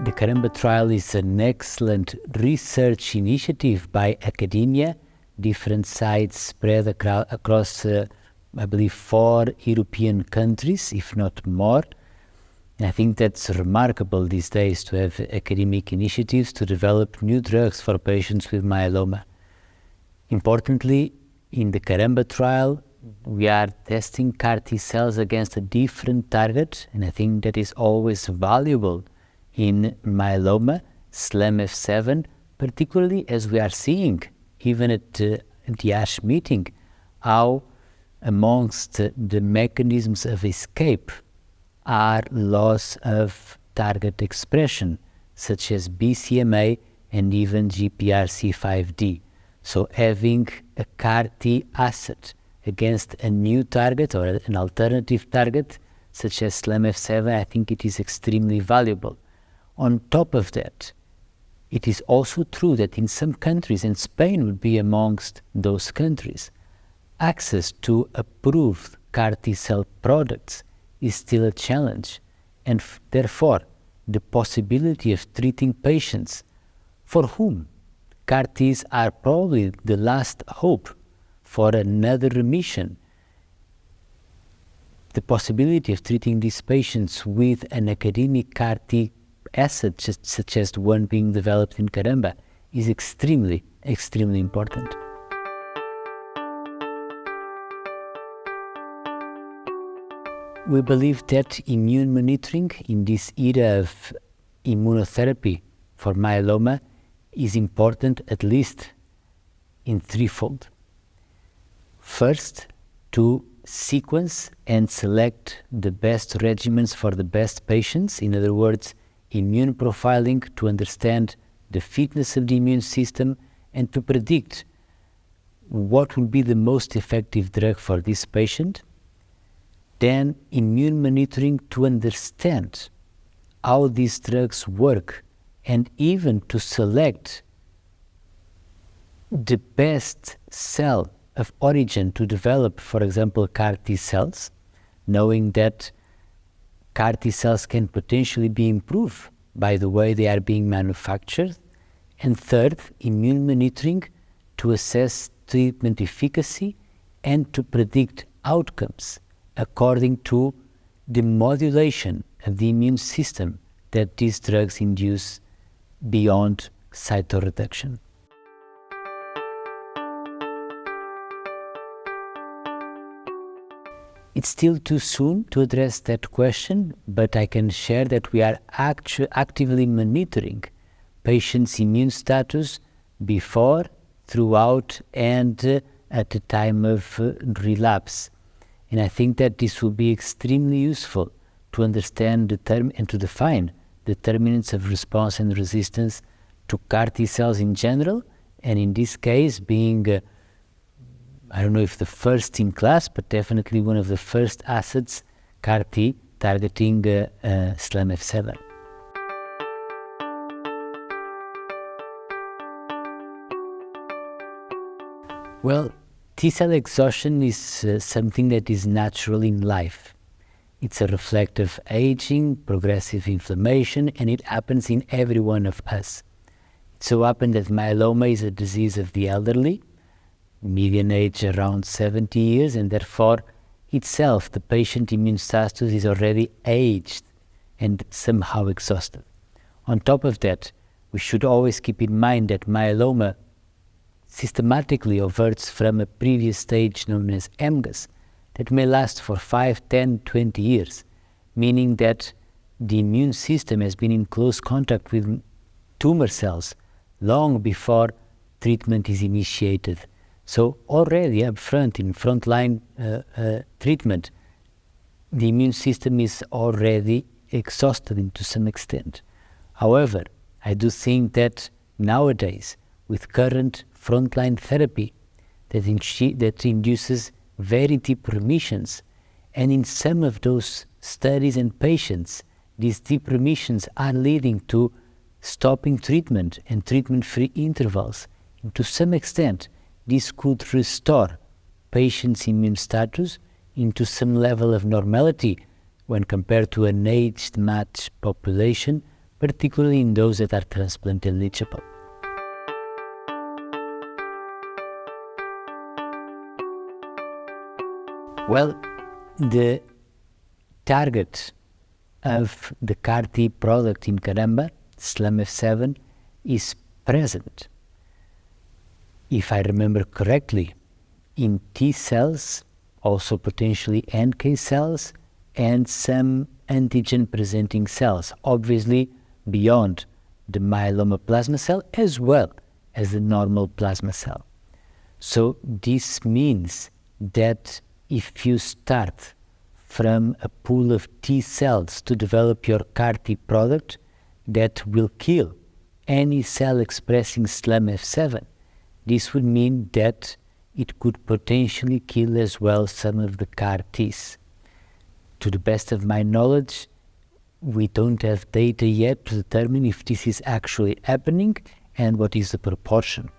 The Caramba trial is an excellent research initiative by academia, different sites spread across, uh, I believe, four European countries, if not more. And I think that's remarkable these days to have academic initiatives to develop new drugs for patients with myeloma. Importantly, in the Caramba trial, we are testing CAR T cells against a different target, and I think that is always valuable in myeloma, SLAMF7, particularly as we are seeing, even at, uh, the ASH meeting, how amongst the mechanisms of escape are loss of target expression, such as BCMA and even GPRC5D. So having a CAR T asset against a new target or an alternative target, such as SLAMF7, I think it is extremely valuable. On top of that, it is also true that in some countries, and Spain would be amongst those countries, access to approved CAR T cell products is still a challenge, and therefore the possibility of treating patients for whom CAR Ts are probably the last hope for another remission. The possibility of treating these patients with an academic CAR T assets such as the one being developed in Caramba is extremely, extremely important. We believe that immune monitoring in this era of immunotherapy for myeloma is important at least in threefold. First, to sequence and select the best regimens for the best patients. In other words, immune profiling to understand the fitness of the immune system and to predict what will be the most effective drug for this patient. Then immune monitoring to understand how these drugs work and even to select the best cell of origin to develop, for example, CAR T cells, knowing that CAR T cells can potentially be improved by the way they are being manufactured. And third, immune monitoring to assess treatment efficacy and to predict outcomes according to the modulation of the immune system that these drugs induce beyond cytoreduction. It's still too soon to address that question, but I can share that we are actu- actively monitoring patients' immune status before, throughout, and uh, at the time of uh, relapse. And I think that this will be extremely useful to understand the term and to define determinants of response and resistance to CAR T cells in general, and in this case, being uh, I don't know if the first in class, but definitely one of the first assets, CAR T, targeting uh, uh, SLAMF7. Well, T cell exhaustion is uh, something that is natural in life. It's a reflect of aging, progressive inflammation, and it happens in every one of us. It so happens that myeloma is a disease of the elderly, median age around 70 years, and therefore itself the patient immune status is already aged and somehow exhausted. On top of that, we should always keep in mind that myeloma systematically reverts from a previous stage known as MGUS that may last for 5, 10, 20 years, meaning that the immune system has been in close contact with tumor cells long before treatment is initiated so already up front in frontline uh, uh, treatment, the immune system is already exhausted to some extent. However, I do think that nowadays, with current frontline therapy that, in that induces very deep remissions, and in some of those studies and patients, these deep remissions are leading to stopping treatment and treatment free intervals. And to some extent, this could restore patients' immune status into some level of normality when compared to an aged matched population, particularly in those that are transplant eligible. Well, the target of the CAR-T product in Caramba, SLAMF7, is present, if I remember correctly, in T cells, also potentially NK cells, and some antigen presenting cells, obviously beyond the myeloma plasma cell as well as the normal plasma cell. So this means that if you start from a pool of T cells to develop your CAR T product that will kill any cell expressing SLAMF7, this would mean that it could potentially kill as well some of the CAR Ts. To the best of my knowledge, we don't have data yet to determine if this is actually happening and what is the proportion.